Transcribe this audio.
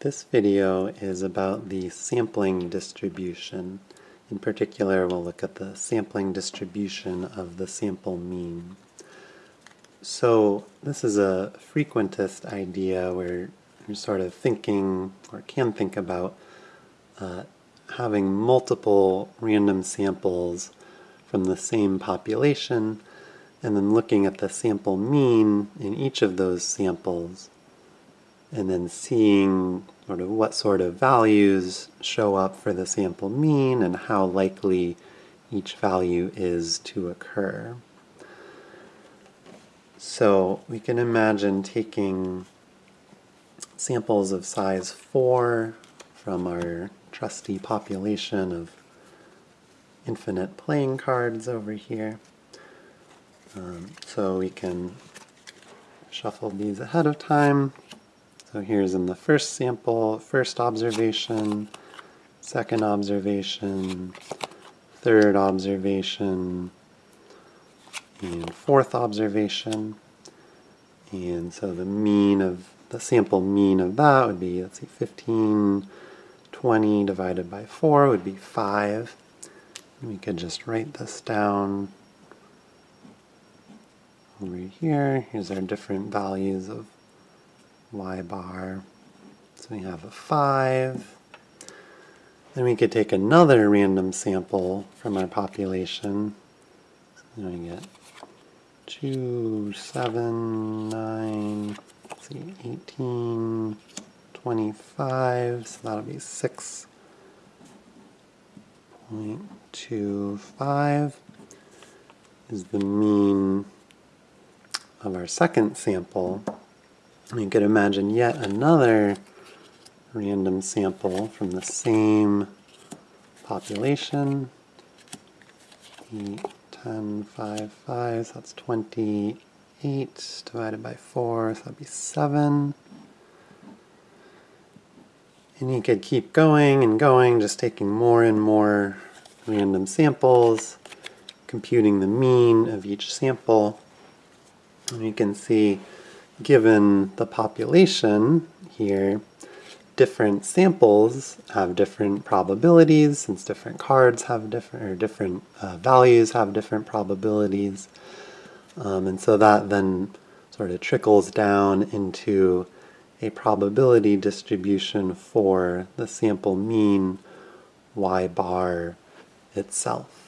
This video is about the sampling distribution. In particular, we'll look at the sampling distribution of the sample mean. So this is a frequentist idea where you're sort of thinking, or can think about, uh, having multiple random samples from the same population and then looking at the sample mean in each of those samples and then seeing sort of what sort of values show up for the sample mean and how likely each value is to occur. So we can imagine taking samples of size 4 from our trusty population of infinite playing cards over here. Um, so we can shuffle these ahead of time so here's in the first sample, first observation, second observation, third observation, and fourth observation. And so the mean of, the sample mean of that would be, let's see, 15, 20 divided by 4 would be 5. And we could just write this down over here. Here's our different values of y bar. So we have a 5. Then we could take another random sample from our population. So we get 2, 7, 9, let's see, 18, 25, so that'll be 6.25 is the mean of our second sample. You could imagine yet another random sample from the same population. 8, 10, 5, 5, so that's 28 divided by 4, so that'd be 7. And you could keep going and going, just taking more and more random samples, computing the mean of each sample. And you can see given the population here, different samples have different probabilities, since different cards have different, or different uh, values have different probabilities. Um, and so that then sort of trickles down into a probability distribution for the sample mean y bar itself.